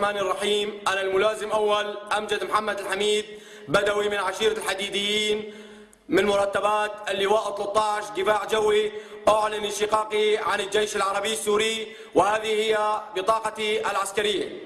الرحمن الرحيم. أنا الملازم أول أمجد محمد الحميد بدوي من عشيرة الحديديين من مرتبات اللواء 13 دفاع جوي أعلن انشقاقي عن الجيش العربي السوري وهذه هي بطاقتي العسكرية.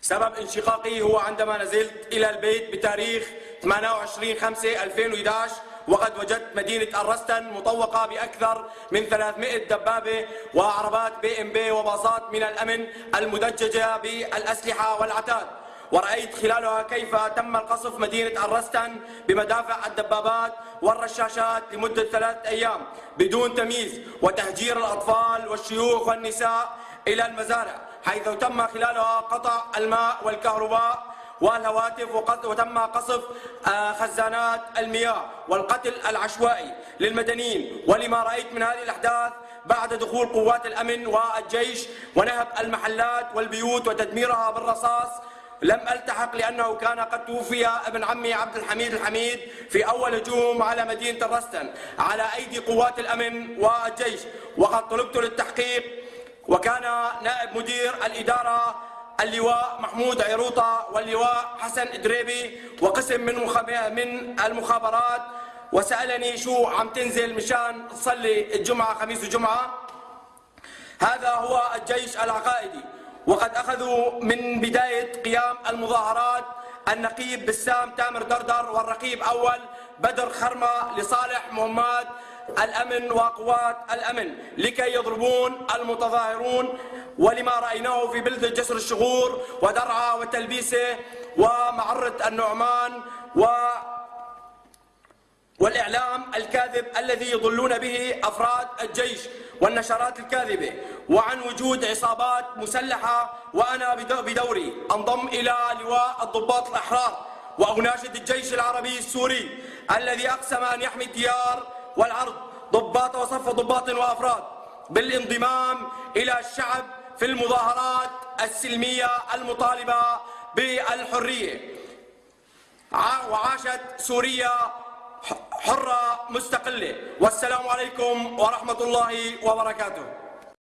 سبب انشقاقي هو عندما نزلت إلى البيت بتاريخ 28 5 2011 وقد وجدت مدينة الرستن مطوقة بأكثر من 300 دبابة وعربات بي إم بي وباصات من الأمن المدججة بالأسلحة والعتاد. ورأيت خلالها كيف تم القصف مدينة الرستن بمدافع الدبابات والرشاشات لمدة ثلاثة أيام بدون تمييز وتهجير الأطفال والشيوخ والنساء إلى المزارع حيث تم خلالها قطع الماء والكهرباء والهواتف وتم قصف آه، خزانات المياه والقتل العشوائي للمدنيين. ولما رأيت من هذه الأحداث بعد دخول قوات الأمن والجيش ونهب المحلات والبيوت وتدميرها بالرصاص لم ألتحق لأنه كان قد توفي ابن عمي عبد الحميد الحميد في أول هجوم على مدينة الرستن على أيدي قوات الأمن والجيش. وقد طلبت للتحقيق وكان نائب مدير الإدارة اللواء محمود عيروطة واللواء حسن إدريبي وقسم من من المخابرات. وسألني شو عم تنزل مشان تصلي الجمعة خميس وجمعة. هذا هو الجيش العقائدي. وقد أخذوا من بداية قيام المظاهرات النقيب بسام تامر دردر والرقيب أول بدر خرمة لصالح مهمات الأمن وقوات الأمن لكي يضربون المتظاهرون ولما رأيناه في بلدة جسر الشغور ودرعا وتلبيسة ومعرة النعمان و والإعلام الكاذب الذي يضلون به أفراد الجيش والنشرات الكاذبة. وعن وجود عصابات مسلحة وأنا بدوري أنضم إلى لواء الضباط الأحرار وأناشد الجيش العربي السوري الذي أقسم أن يحمي الديار والعرض ضباط وصف ضباط وأفراد. بالانضمام إلى الشعب في المظاهرات السلمية المطالبة بالحرية. وعاشت سوريا حرة مستقلة. والسلام عليكم ورحمة الله وبركاته.